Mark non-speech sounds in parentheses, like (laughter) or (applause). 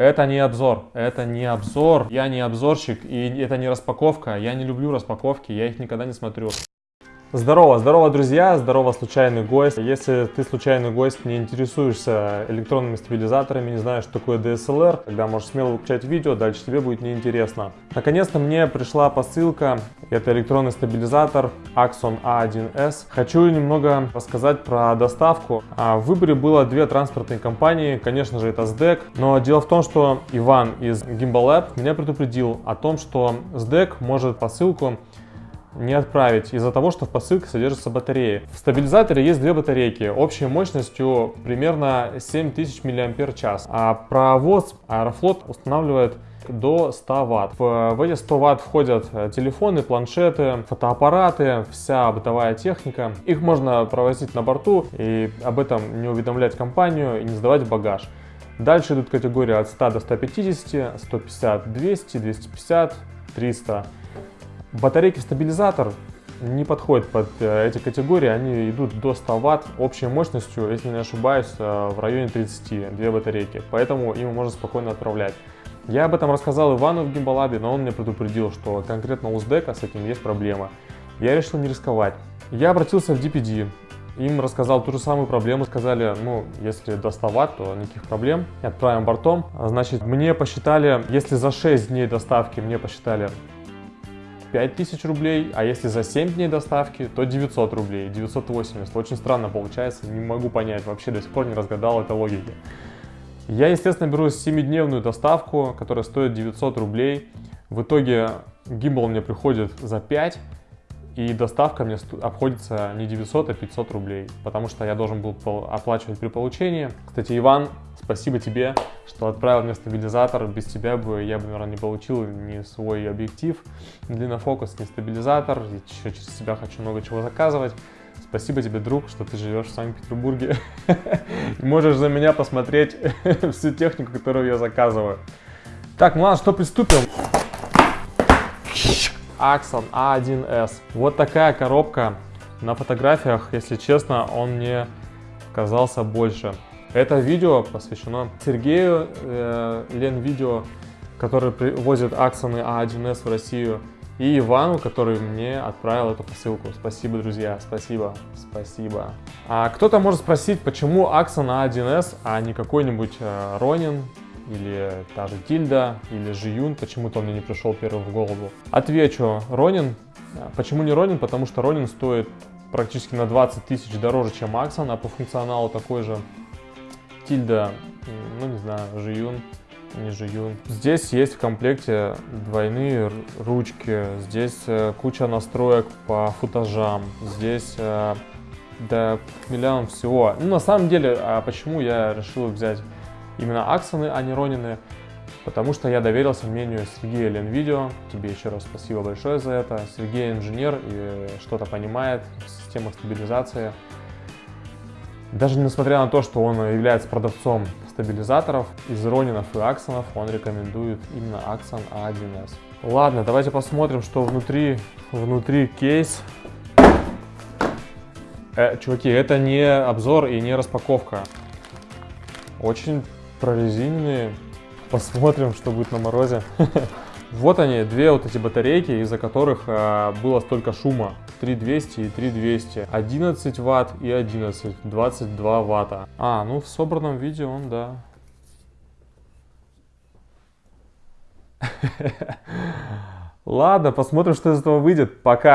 Это не обзор, это не обзор, я не обзорщик, и это не распаковка, я не люблю распаковки, я их никогда не смотрю. Здорово, здорово, друзья, здорово, случайный гость. Если ты случайный гость, не интересуешься электронными стабилизаторами, не знаешь, что такое DSLR, тогда можешь смело выключать видео, дальше тебе будет неинтересно. Наконец-то мне пришла посылка, это электронный стабилизатор Axon A1S. Хочу немного рассказать про доставку. А, в выборе было две транспортные компании, конечно же это SDEC, но дело в том, что Иван из Gimbal Lab меня предупредил о том, что SDEC может посылку не отправить из-за того, что в посылке содержится батарея. В стабилизаторе есть две батарейки общей мощностью примерно 7000 мАч. А провоз Аэрофлот устанавливает до 100 Вт. В, эти 100 Вт входят э, телефоны, планшеты, фотоаппараты, вся бытовая техника. Их можно провозить на борту и об этом не уведомлять компанию и не сдавать в багаж. Дальше идут категории от 100 до 150, 150, 200, 250, 300. Батарейки стабилизатор не подходят под э, эти категории, они идут до 100 Вт общей мощностью, если не ошибаюсь, э, в районе 30, две батарейки, поэтому им можно спокойно отправлять. Я об этом рассказал Ивану в Гимбалабе, но он мне предупредил, что конкретно у СДЭКа с этим есть проблема. Я решил не рисковать. Я обратился в DPD, им рассказал ту же самую проблему, сказали, ну, если до 100 Вт, то никаких проблем, отправим бортом. Значит, мне посчитали, если за 6 дней доставки мне посчитали 5000 рублей, а если за 7 дней доставки, то 900 рублей, 980. Очень странно получается, не могу понять, вообще до сих пор не разгадал этой логики. Я, естественно, беру 7-дневную доставку, которая стоит 900 рублей. В итоге гимбал мне приходит за 5, и доставка мне обходится не 900, а 500 рублей, потому что я должен был оплачивать при получении. Кстати, Иван, спасибо тебе, что отправил мне стабилизатор. Без тебя бы я бы, наверное, не получил ни свой объектив, длиннофокус, ни стабилизатор. Еще через себя хочу много чего заказывать. Спасибо тебе, друг, что ты живешь в Санкт-Петербурге. (laughs) Можешь за меня посмотреть (laughs) всю технику, которую я заказываю. Так, ну ладно, что приступим? Axon A1S. Вот такая коробка. На фотографиях, если честно, он мне казался больше. Это видео посвящено Сергею э, Ленвидео, который возит Аксоны А1С в Россию, и Ивану, который мне отправил эту посылку. Спасибо, друзья, спасибо, спасибо. А кто-то может спросить, почему Аксон А1С, а не какой-нибудь э, Ронин или та же Тильда, или Жиюн, почему-то он мне не пришел первым в голову. Отвечу, Ронин. Почему не Ронин? Потому что Ронин стоит практически на 20 тысяч дороже, чем Аксон, а по функционалу такой же. Тильда, ну не знаю, Жиюн, не Жиюн. Здесь есть в комплекте двойные ручки, здесь э, куча настроек по футажам, здесь э, да миллион всего. Ну на самом деле, а почему я решил взять именно Аксоны, а не Ронины, потому что я доверился мнению Сергея Ленвидео. Тебе еще раз спасибо большое за это. Сергей инженер и что-то понимает в системах стабилизации. Даже несмотря на то, что он является продавцом стабилизаторов, из Ронинов и Аксонов он рекомендует именно Axon A1S. Ладно, давайте посмотрим, что внутри, внутри кейс. Э, чуваки, это не обзор и не распаковка. Очень прорезиненные. Посмотрим, что будет на морозе. (laughs) Вот они, две вот эти батарейки, из-за которых а, было столько шума. 3200 и 3200. 11 ватт и 11. 22 ватта. А, ну в собранном виде он, да. (laughs) Ладно, посмотрим, что из этого выйдет. Пока.